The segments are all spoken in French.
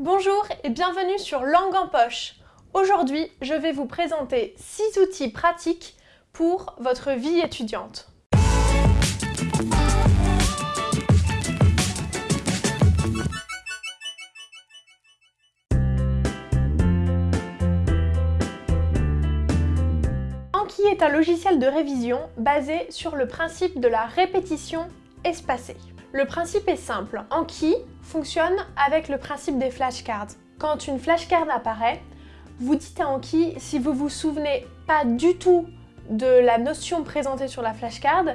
Bonjour et bienvenue sur Langue en poche. Aujourd'hui, je vais vous présenter 6 outils pratiques pour votre vie étudiante. Anki est un logiciel de révision basé sur le principe de la répétition espacée? Le principe est simple. Anki fonctionne avec le principe des flashcards. Quand une flashcard apparaît, vous dites à Anki si vous vous souvenez pas du tout de la notion présentée sur la flashcard,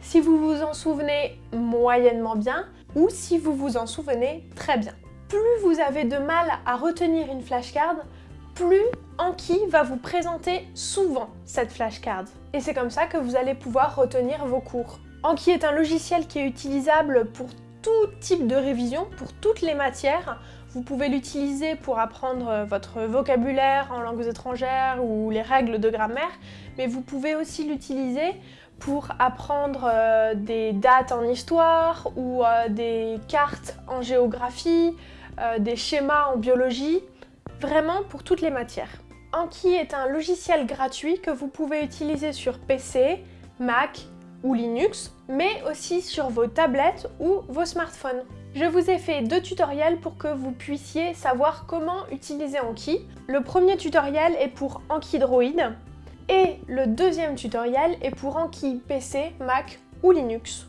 si vous vous en souvenez moyennement bien ou si vous vous en souvenez très bien. Plus vous avez de mal à retenir une flashcard, plus Anki va vous présenter souvent cette flashcard. Et c'est comme ça que vous allez pouvoir retenir vos cours. Anki est un logiciel qui est utilisable pour tout type de révision, pour toutes les matières. Vous pouvez l'utiliser pour apprendre votre vocabulaire en langues étrangères ou les règles de grammaire, mais vous pouvez aussi l'utiliser pour apprendre euh, des dates en histoire ou euh, des cartes en géographie, euh, des schémas en biologie, vraiment pour toutes les matières. Anki est un logiciel gratuit que vous pouvez utiliser sur PC, Mac, ou Linux, mais aussi sur vos tablettes ou vos smartphones. Je vous ai fait deux tutoriels pour que vous puissiez savoir comment utiliser Anki. Le premier tutoriel est pour Anki Droid et le deuxième tutoriel est pour Anki PC, Mac ou Linux.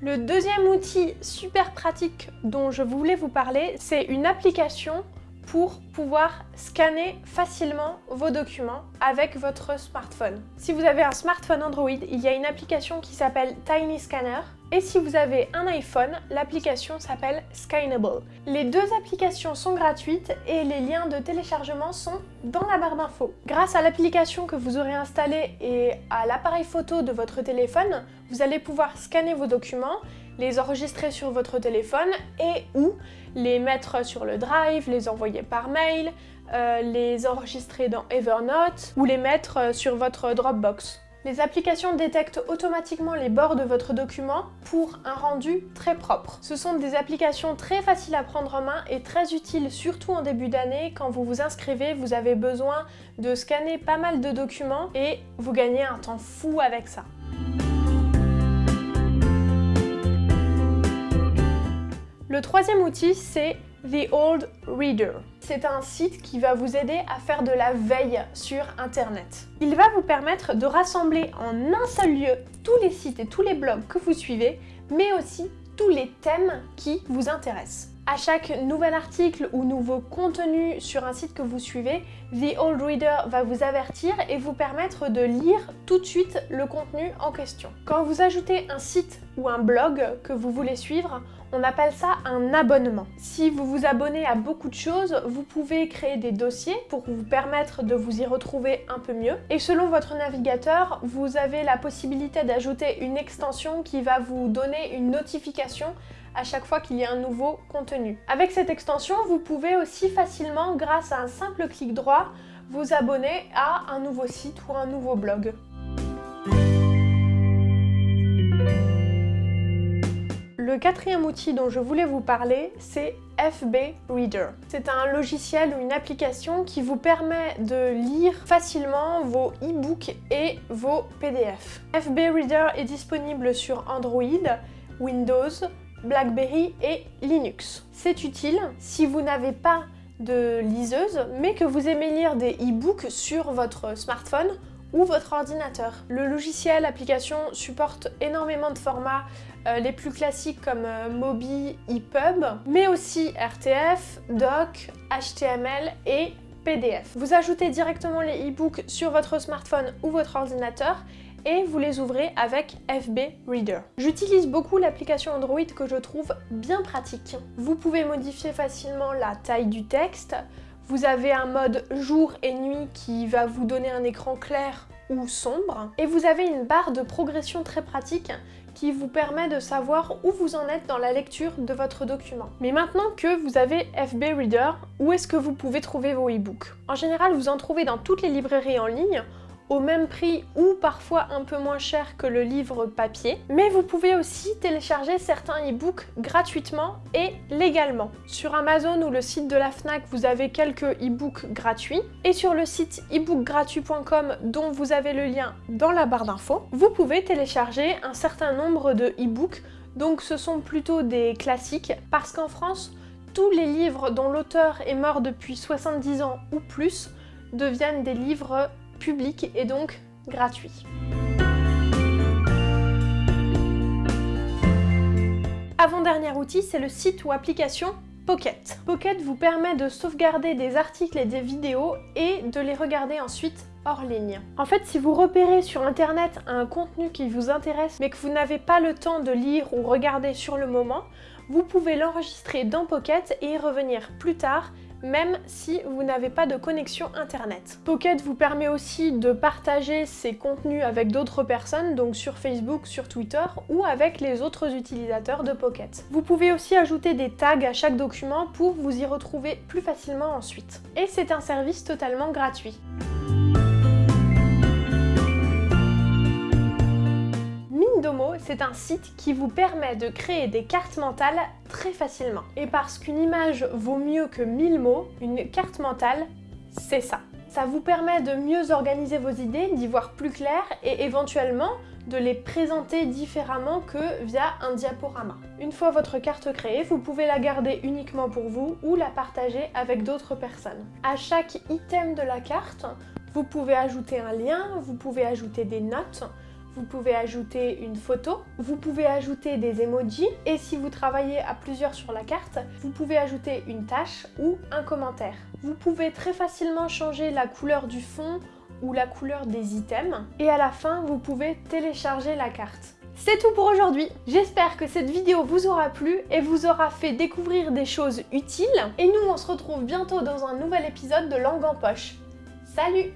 Le deuxième outil super pratique dont je voulais vous parler, c'est une application pour pouvoir scanner facilement vos documents avec votre smartphone. Si vous avez un smartphone Android, il y a une application qui s'appelle Tiny Scanner et si vous avez un iPhone, l'application s'appelle Scannable. Les deux applications sont gratuites et les liens de téléchargement sont dans la barre d'infos. Grâce à l'application que vous aurez installée et à l'appareil photo de votre téléphone, vous allez pouvoir scanner vos documents les enregistrer sur votre téléphone et ou les mettre sur le drive, les envoyer par mail, euh, les enregistrer dans Evernote ou les mettre euh, sur votre Dropbox. Les applications détectent automatiquement les bords de votre document pour un rendu très propre. Ce sont des applications très faciles à prendre en main et très utiles surtout en début d'année. Quand vous vous inscrivez, vous avez besoin de scanner pas mal de documents et vous gagnez un temps fou avec ça. Le troisième outil, c'est The Old Reader. C'est un site qui va vous aider à faire de la veille sur Internet. Il va vous permettre de rassembler en un seul lieu tous les sites et tous les blogs que vous suivez, mais aussi tous les thèmes qui vous intéressent. À chaque nouvel article ou nouveau contenu sur un site que vous suivez, The Old Reader va vous avertir et vous permettre de lire tout de suite le contenu en question. Quand vous ajoutez un site ou un blog que vous voulez suivre, on appelle ça un abonnement. Si vous vous abonnez à beaucoup de choses, vous pouvez créer des dossiers pour vous permettre de vous y retrouver un peu mieux. Et selon votre navigateur, vous avez la possibilité d'ajouter une extension qui va vous donner une notification à chaque fois qu'il y a un nouveau contenu. Avec cette extension, vous pouvez aussi facilement, grâce à un simple clic droit, vous abonner à un nouveau site ou un nouveau blog. Le quatrième outil dont je voulais vous parler, c'est FB Reader. C'est un logiciel ou une application qui vous permet de lire facilement vos e-books et vos PDF. FB Reader est disponible sur Android, Windows, BlackBerry et Linux. C'est utile si vous n'avez pas de liseuse, mais que vous aimez lire des e-books sur votre smartphone ou votre ordinateur. Le logiciel, l'application supporte énormément de formats, euh, les plus classiques comme euh, Mobi, EPUB, mais aussi RTF, Doc, HTML et PDF. Vous ajoutez directement les e-books sur votre smartphone ou votre ordinateur et vous les ouvrez avec FB Reader. J'utilise beaucoup l'application Android que je trouve bien pratique. Vous pouvez modifier facilement la taille du texte, vous avez un mode jour et nuit qui va vous donner un écran clair ou sombre, et vous avez une barre de progression très pratique qui vous permet de savoir où vous en êtes dans la lecture de votre document. Mais maintenant que vous avez FB Reader, où est-ce que vous pouvez trouver vos e-books? En général, vous en trouvez dans toutes les librairies en ligne au même prix ou parfois un peu moins cher que le livre papier. Mais vous pouvez aussi télécharger certains e-books gratuitement et légalement. Sur Amazon ou le site de la FNAC, vous avez quelques e-books gratuits. Et sur le site ebookgratuit.com dont vous avez le lien dans la barre d'infos, vous pouvez télécharger un certain nombre de e-books. Donc ce sont plutôt des classiques parce qu'en France, tous les livres dont l'auteur est mort depuis 70 ans ou plus deviennent des livres publics et donc gratuits. Avant-dernier outil, c'est le site ou application Pocket. Pocket vous permet de sauvegarder des articles et des vidéos et de les regarder ensuite hors ligne. En fait, si vous repérez sur internet un contenu qui vous intéresse mais que vous n'avez pas le temps de lire ou regarder sur le moment, vous pouvez l'enregistrer dans Pocket et y revenir plus tard même si vous n'avez pas de connexion internet. Pocket vous permet aussi de partager ces contenus avec d'autres personnes, donc sur Facebook, sur Twitter ou avec les autres utilisateurs de Pocket. Vous pouvez aussi ajouter des tags à chaque document pour vous y retrouver plus facilement ensuite. Et c'est un service totalement gratuit. C'est un site qui vous permet de créer des cartes mentales très facilement. Et parce qu'une image vaut mieux que 1000 mots, une carte mentale, c'est ça. Ça vous permet de mieux organiser vos idées, d'y voir plus clair et éventuellement de les présenter différemment que via un diaporama. Une fois votre carte créée, vous pouvez la garder uniquement pour vous ou la partager avec d'autres personnes. À chaque item de la carte, vous pouvez ajouter un lien, vous pouvez ajouter des notes, vous pouvez ajouter une photo, vous pouvez ajouter des emojis et si vous travaillez à plusieurs sur la carte, vous pouvez ajouter une tâche ou un commentaire. Vous pouvez très facilement changer la couleur du fond ou la couleur des items et à la fin, vous pouvez télécharger la carte. C'est tout pour aujourd'hui. J'espère que cette vidéo vous aura plu et vous aura fait découvrir des choses utiles. Et nous, on se retrouve bientôt dans un nouvel épisode de Langue en Poche. Salut